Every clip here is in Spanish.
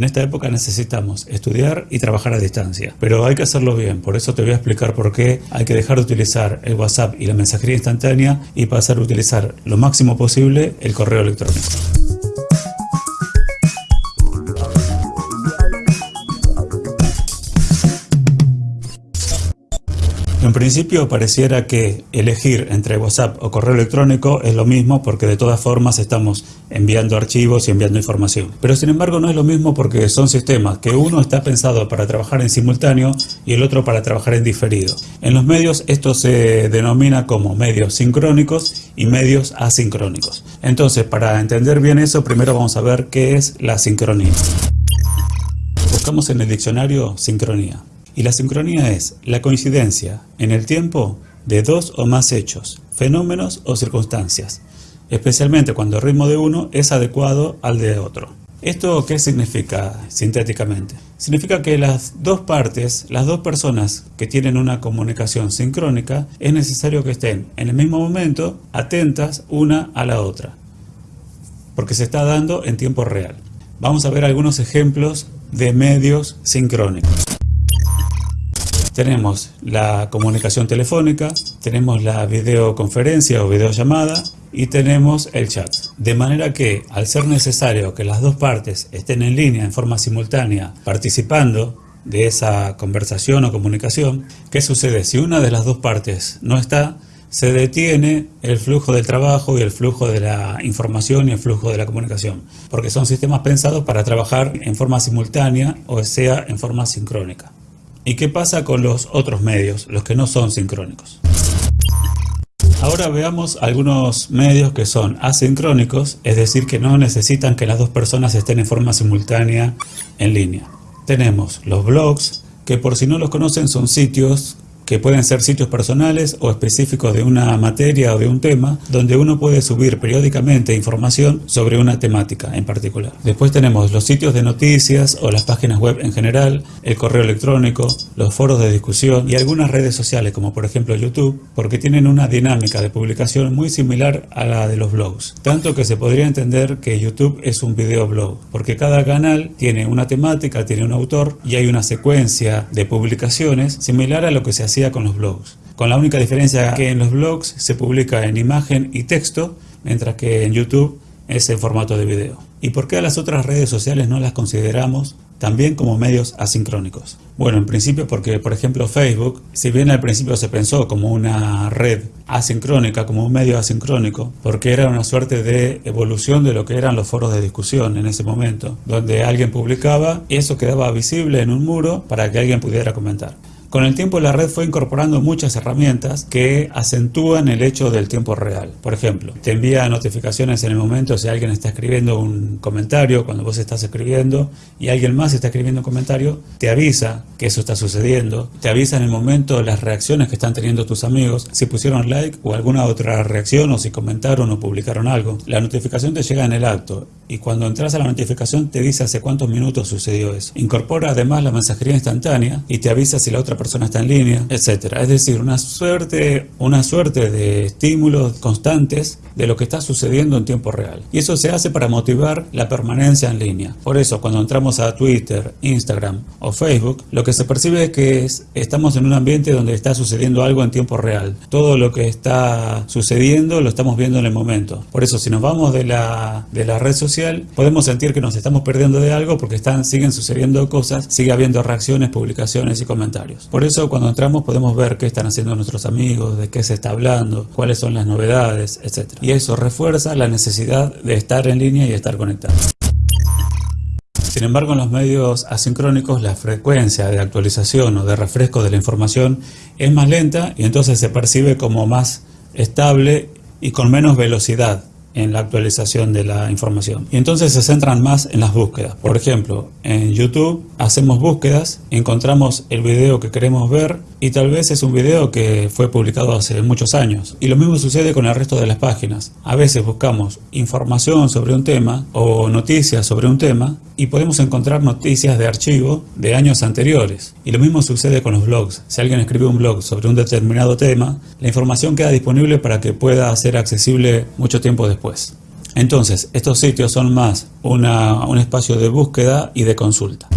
En esta época necesitamos estudiar y trabajar a distancia, pero hay que hacerlo bien, por eso te voy a explicar por qué hay que dejar de utilizar el WhatsApp y la mensajería instantánea y pasar a utilizar lo máximo posible el correo electrónico. En principio pareciera que elegir entre WhatsApp o correo electrónico es lo mismo porque de todas formas estamos enviando archivos y enviando información. Pero sin embargo no es lo mismo porque son sistemas que uno está pensado para trabajar en simultáneo y el otro para trabajar en diferido. En los medios esto se denomina como medios sincrónicos y medios asincrónicos. Entonces para entender bien eso primero vamos a ver qué es la sincronía. Buscamos en el diccionario sincronía. Y la sincronía es la coincidencia en el tiempo de dos o más hechos, fenómenos o circunstancias, especialmente cuando el ritmo de uno es adecuado al de otro. ¿Esto qué significa sintéticamente? Significa que las dos partes, las dos personas que tienen una comunicación sincrónica, es necesario que estén en el mismo momento atentas una a la otra, porque se está dando en tiempo real. Vamos a ver algunos ejemplos de medios sincrónicos. Tenemos la comunicación telefónica, tenemos la videoconferencia o videollamada y tenemos el chat. De manera que al ser necesario que las dos partes estén en línea en forma simultánea participando de esa conversación o comunicación, ¿qué sucede? Si una de las dos partes no está, se detiene el flujo del trabajo y el flujo de la información y el flujo de la comunicación, porque son sistemas pensados para trabajar en forma simultánea o sea en forma sincrónica. ¿Y qué pasa con los otros medios, los que no son sincrónicos? Ahora veamos algunos medios que son asincrónicos, es decir, que no necesitan que las dos personas estén en forma simultánea en línea. Tenemos los blogs, que por si no los conocen son sitios que pueden ser sitios personales o específicos de una materia o de un tema, donde uno puede subir periódicamente información sobre una temática en particular. Después tenemos los sitios de noticias o las páginas web en general, el correo electrónico, los foros de discusión y algunas redes sociales como por ejemplo YouTube, porque tienen una dinámica de publicación muy similar a la de los blogs. Tanto que se podría entender que YouTube es un videoblog, porque cada canal tiene una temática, tiene un autor y hay una secuencia de publicaciones similar a lo que se hacía con los blogs. Con la única diferencia que en los blogs se publica en imagen y texto, mientras que en YouTube es en formato de video. ¿Y por qué a las otras redes sociales no las consideramos también como medios asincrónicos? Bueno, en principio porque, por ejemplo, Facebook, si bien al principio se pensó como una red asincrónica, como un medio asincrónico, porque era una suerte de evolución de lo que eran los foros de discusión en ese momento, donde alguien publicaba y eso quedaba visible en un muro para que alguien pudiera comentar. Con el tiempo la red fue incorporando muchas herramientas que acentúan el hecho del tiempo real. Por ejemplo, te envía notificaciones en el momento si alguien está escribiendo un comentario, cuando vos estás escribiendo y alguien más está escribiendo un comentario, te avisa que eso está sucediendo, te avisa en el momento las reacciones que están teniendo tus amigos, si pusieron like o alguna otra reacción o si comentaron o publicaron algo. La notificación te llega en el acto y cuando entras a la notificación te dice hace cuántos minutos sucedió eso. Incorpora además la mensajería instantánea y te avisa si la otra persona está en línea, etcétera. Es decir, una suerte, una suerte de estímulos constantes de lo que está sucediendo en tiempo real. Y eso se hace para motivar la permanencia en línea. Por eso, cuando entramos a Twitter, Instagram o Facebook, lo que se percibe es que estamos en un ambiente donde está sucediendo algo en tiempo real. Todo lo que está sucediendo lo estamos viendo en el momento. Por eso, si nos vamos de la, de la red social, podemos sentir que nos estamos perdiendo de algo porque están, siguen sucediendo cosas, sigue habiendo reacciones, publicaciones y comentarios. Por eso cuando entramos podemos ver qué están haciendo nuestros amigos, de qué se está hablando, cuáles son las novedades, etc. Y eso refuerza la necesidad de estar en línea y estar conectado. Sin embargo, en los medios asincrónicos la frecuencia de actualización o de refresco de la información es más lenta y entonces se percibe como más estable y con menos velocidad en la actualización de la información. Y entonces se centran más en las búsquedas. Por ejemplo, en YouTube hacemos búsquedas, encontramos el video que queremos ver y tal vez es un video que fue publicado hace muchos años. Y lo mismo sucede con el resto de las páginas. A veces buscamos información sobre un tema o noticias sobre un tema y podemos encontrar noticias de archivo de años anteriores. Y lo mismo sucede con los blogs. Si alguien escribe un blog sobre un determinado tema, la información queda disponible para que pueda ser accesible mucho tiempo después. Entonces, estos sitios son más una, un espacio de búsqueda y de consulta.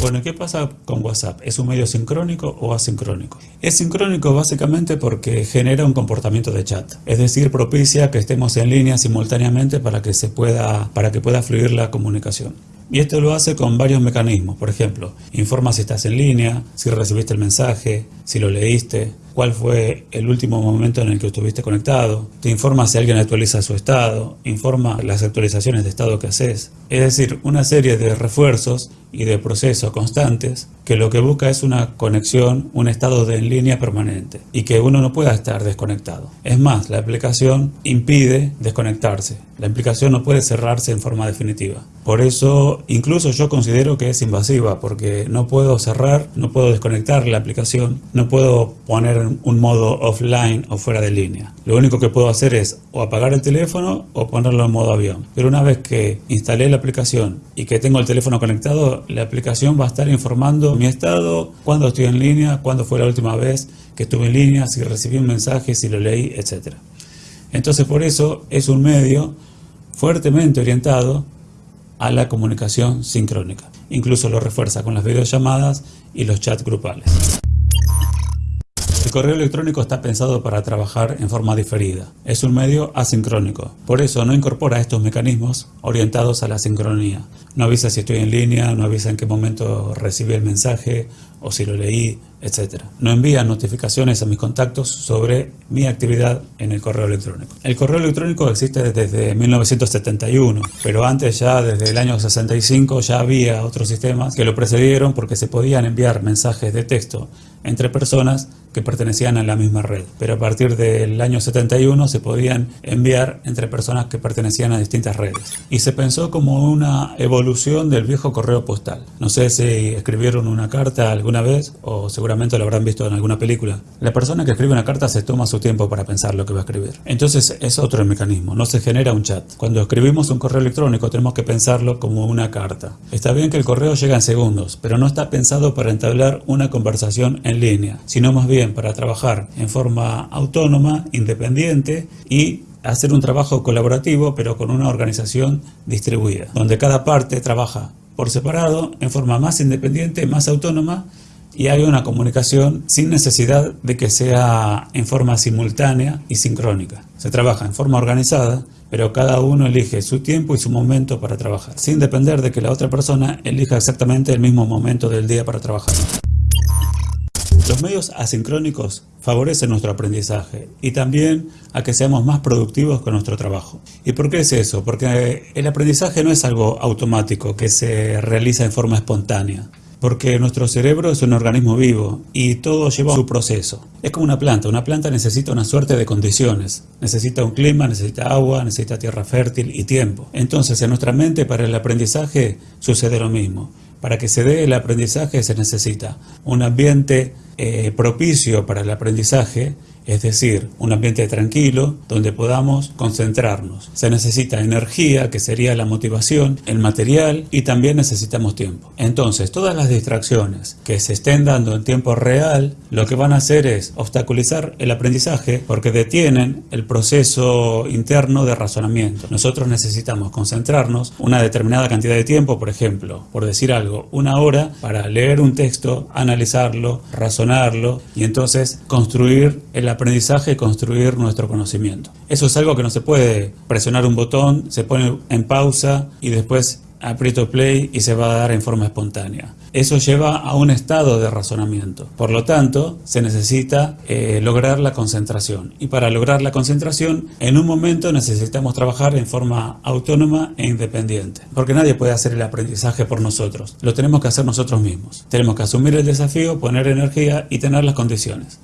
Bueno, ¿qué pasa con WhatsApp? ¿Es un medio sincrónico o asincrónico? Es sincrónico básicamente porque genera un comportamiento de chat, es decir, propicia que estemos en línea simultáneamente para que, se pueda, para que pueda fluir la comunicación. Y esto lo hace con varios mecanismos, por ejemplo, informa si estás en línea, si recibiste el mensaje, si lo leíste, cuál fue el último momento en el que estuviste conectado, te informa si alguien actualiza su estado, informa las actualizaciones de estado que haces. Es decir, una serie de refuerzos y de procesos constantes que lo que busca es una conexión, un estado de en línea permanente y que uno no pueda estar desconectado. Es más, la aplicación impide desconectarse. La aplicación no puede cerrarse en forma definitiva. Por eso, incluso yo considero que es invasiva porque no puedo cerrar, no puedo desconectar la aplicación, no puedo poner un modo offline o fuera de línea. Lo único que puedo hacer es o apagar el teléfono o ponerlo en modo avión. Pero una vez que instalé la aplicación y que tengo el teléfono conectado, la aplicación va a estar informando mi estado, cuándo estoy en línea, cuándo fue la última vez que estuve en línea, si recibí un mensaje, si lo leí, etc. Entonces por eso es un medio fuertemente orientado a la comunicación sincrónica. Incluso lo refuerza con las videollamadas y los chats grupales. El correo electrónico está pensado para trabajar en forma diferida. Es un medio asincrónico. Por eso no incorpora estos mecanismos orientados a la sincronía. No avisa si estoy en línea, no avisa en qué momento recibí el mensaje o si lo leí, etc. No envía notificaciones a mis contactos sobre mi actividad en el correo electrónico. El correo electrónico existe desde 1971, pero antes ya desde el año 65 ya había otros sistemas que lo precedieron porque se podían enviar mensajes de texto entre personas que pertenecían a la misma red. Pero a partir del año 71 se podían enviar entre personas que pertenecían a distintas redes. Y se pensó como una evolución del viejo correo postal. No sé si escribieron una carta alguna vez o seguramente lo habrán visto en alguna película. La persona que escribe una carta se toma su tiempo para pensar lo que va a escribir. Entonces es otro mecanismo, no se genera un chat. Cuando escribimos un correo electrónico tenemos que pensarlo como una carta. Está bien que el correo llega en segundos, pero no está pensado para entablar una conversación en línea, sino más bien para trabajar en forma autónoma, independiente y hacer un trabajo colaborativo pero con una organización distribuida, donde cada parte trabaja por separado, en forma más independiente, más autónoma y hay una comunicación sin necesidad de que sea en forma simultánea y sincrónica. Se trabaja en forma organizada, pero cada uno elige su tiempo y su momento para trabajar, sin depender de que la otra persona elija exactamente el mismo momento del día para trabajar. Los medios asincrónicos favorecen nuestro aprendizaje y también a que seamos más productivos con nuestro trabajo. ¿Y por qué es eso? Porque el aprendizaje no es algo automático que se realiza en forma espontánea. Porque nuestro cerebro es un organismo vivo y todo lleva su proceso. Es como una planta. Una planta necesita una suerte de condiciones. Necesita un clima, necesita agua, necesita tierra fértil y tiempo. Entonces en nuestra mente para el aprendizaje sucede lo mismo. Para que se dé el aprendizaje se necesita un ambiente eh, propicio para el aprendizaje es decir, un ambiente tranquilo donde podamos concentrarnos. Se necesita energía, que sería la motivación, el material y también necesitamos tiempo. Entonces, todas las distracciones que se estén dando en tiempo real, lo que van a hacer es obstaculizar el aprendizaje porque detienen el proceso interno de razonamiento. Nosotros necesitamos concentrarnos una determinada cantidad de tiempo, por ejemplo, por decir algo, una hora para leer un texto, analizarlo, y entonces construir el aprendizaje construir nuestro conocimiento. Eso es algo que no se puede presionar un botón, se pone en pausa y después aprieto play y se va a dar en forma espontánea. Eso lleva a un estado de razonamiento. Por lo tanto, se necesita eh, lograr la concentración. Y para lograr la concentración, en un momento necesitamos trabajar en forma autónoma e independiente. Porque nadie puede hacer el aprendizaje por nosotros. Lo tenemos que hacer nosotros mismos. Tenemos que asumir el desafío, poner energía y tener las condiciones.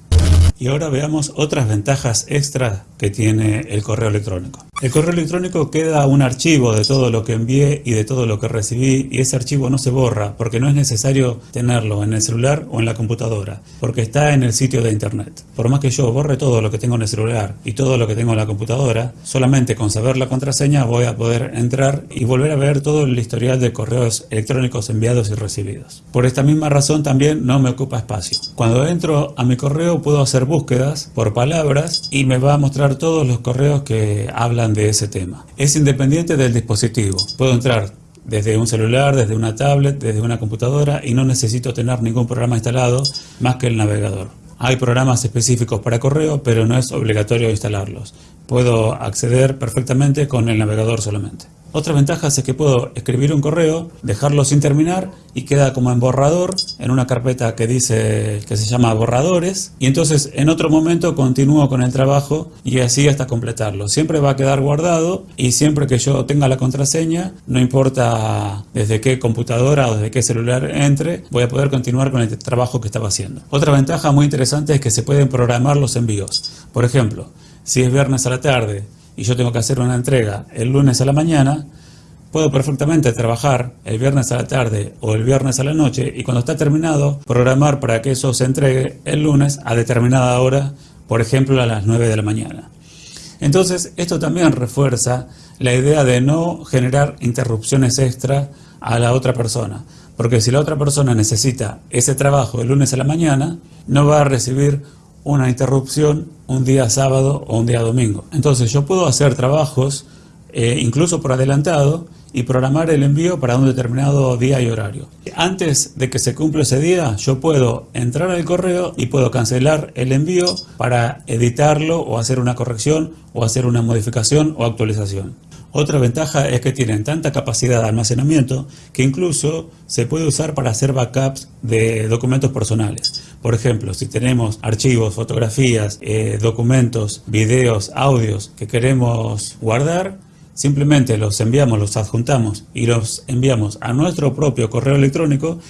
Y ahora veamos otras ventajas extras que tiene el correo electrónico. El correo electrónico queda un archivo de todo lo que envié y de todo lo que recibí y ese archivo no se borra porque no es necesario tenerlo en el celular o en la computadora porque está en el sitio de internet. Por más que yo borre todo lo que tengo en el celular y todo lo que tengo en la computadora, solamente con saber la contraseña voy a poder entrar y volver a ver todo el historial de correos electrónicos enviados y recibidos. Por esta misma razón también no me ocupa espacio. Cuando entro a mi correo puedo hacer búsquedas por palabras y me va a mostrar todos los correos que hablan de ese tema. Es independiente del dispositivo. Puedo entrar desde un celular, desde una tablet, desde una computadora y no necesito tener ningún programa instalado más que el navegador. Hay programas específicos para correo, pero no es obligatorio instalarlos. Puedo acceder perfectamente con el navegador solamente. Otra ventaja es que puedo escribir un correo, dejarlo sin terminar y queda como en borrador en una carpeta que dice que se llama borradores y entonces en otro momento continúo con el trabajo y así hasta completarlo. Siempre va a quedar guardado y siempre que yo tenga la contraseña, no importa desde qué computadora o desde qué celular entre, voy a poder continuar con el trabajo que estaba haciendo. Otra ventaja muy interesante es que se pueden programar los envíos. Por ejemplo, si es viernes a la tarde y yo tengo que hacer una entrega el lunes a la mañana, puedo perfectamente trabajar el viernes a la tarde o el viernes a la noche y cuando está terminado programar para que eso se entregue el lunes a determinada hora, por ejemplo a las 9 de la mañana. Entonces esto también refuerza la idea de no generar interrupciones extra a la otra persona. Porque si la otra persona necesita ese trabajo el lunes a la mañana, no va a recibir una interrupción un día sábado o un día domingo. Entonces yo puedo hacer trabajos eh, incluso por adelantado y programar el envío para un determinado día y horario. Antes de que se cumpla ese día, yo puedo entrar al correo y puedo cancelar el envío para editarlo o hacer una corrección o hacer una modificación o actualización. Otra ventaja es que tienen tanta capacidad de almacenamiento que incluso se puede usar para hacer backups de documentos personales. Por ejemplo, si tenemos archivos, fotografías, eh, documentos, videos, audios que queremos guardar, simplemente los enviamos, los adjuntamos y los enviamos a nuestro propio correo electrónico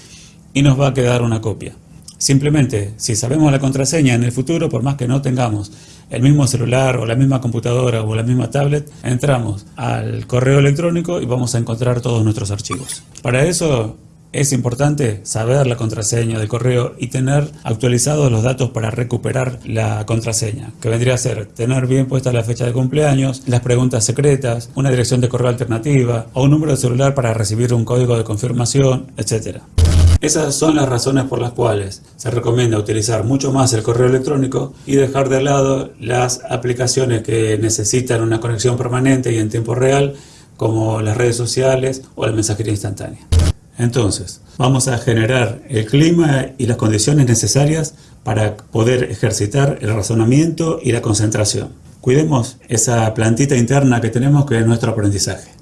y nos va a quedar una copia. Simplemente, si sabemos la contraseña en el futuro, por más que no tengamos el mismo celular o la misma computadora o la misma tablet, entramos al correo electrónico y vamos a encontrar todos nuestros archivos. Para eso es importante saber la contraseña del correo y tener actualizados los datos para recuperar la contraseña, que vendría a ser tener bien puesta la fecha de cumpleaños, las preguntas secretas, una dirección de correo alternativa o un número de celular para recibir un código de confirmación, etc. Esas son las razones por las cuales se recomienda utilizar mucho más el correo electrónico y dejar de lado las aplicaciones que necesitan una conexión permanente y en tiempo real como las redes sociales o la mensajería instantánea. Entonces, vamos a generar el clima y las condiciones necesarias para poder ejercitar el razonamiento y la concentración. Cuidemos esa plantita interna que tenemos que es nuestro aprendizaje.